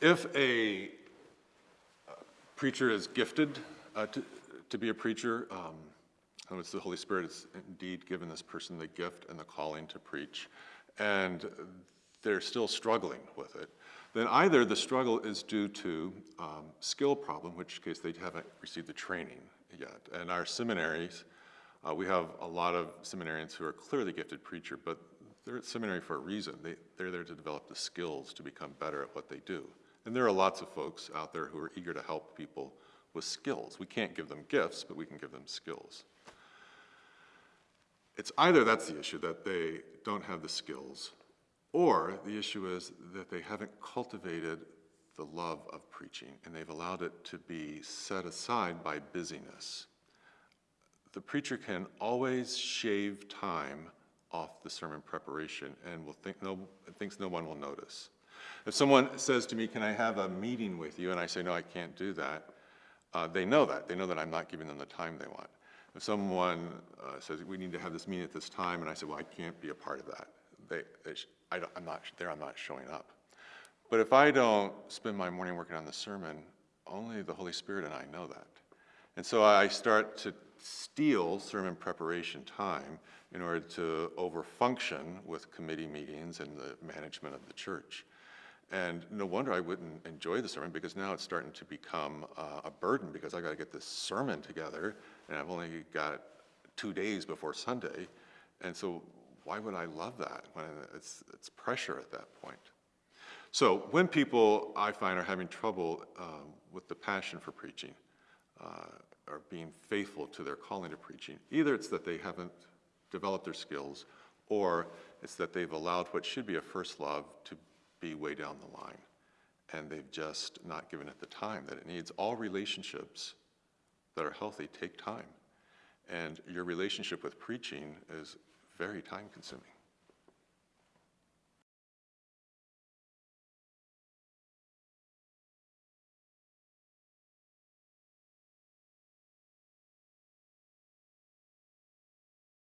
If a uh, preacher is gifted uh, to, to be a preacher, um, other words, the Holy Spirit has indeed given this person the gift and the calling to preach, and they're still struggling with it, then either the struggle is due to um, skill problem, in which case they haven't received the training yet. And our seminaries, uh, we have a lot of seminarians who are clearly gifted preacher, but they're at seminary for a reason. They, they're there to develop the skills to become better at what they do. And there are lots of folks out there who are eager to help people with skills. We can't give them gifts, but we can give them skills. It's either that's the issue, that they don't have the skills, or the issue is that they haven't cultivated the love of preaching and they've allowed it to be set aside by busyness. The preacher can always shave time off the sermon preparation and will think no, thinks no one will notice. If someone says to me, can I have a meeting with you? And I say, no, I can't do that. Uh, they know that. They know that I'm not giving them the time they want. If someone uh, says, we need to have this meeting at this time, and I say, well, I can't be a part of that. They, they I am not there, I'm not showing up. But if I don't spend my morning working on the sermon, only the Holy Spirit and I know that. And so I start to steal sermon preparation time in order to overfunction with committee meetings and the management of the church. And no wonder I wouldn't enjoy the sermon because now it's starting to become uh, a burden because I got to get this sermon together and I've only got two days before Sunday. And so why would I love that when it's, it's pressure at that point? So when people, I find, are having trouble um, with the passion for preaching, uh, or being faithful to their calling to preaching, either it's that they haven't developed their skills, or it's that they've allowed what should be a first love to be way down the line, and they've just not given it the time that it needs. All relationships that are healthy take time, and your relationship with preaching is very time consuming.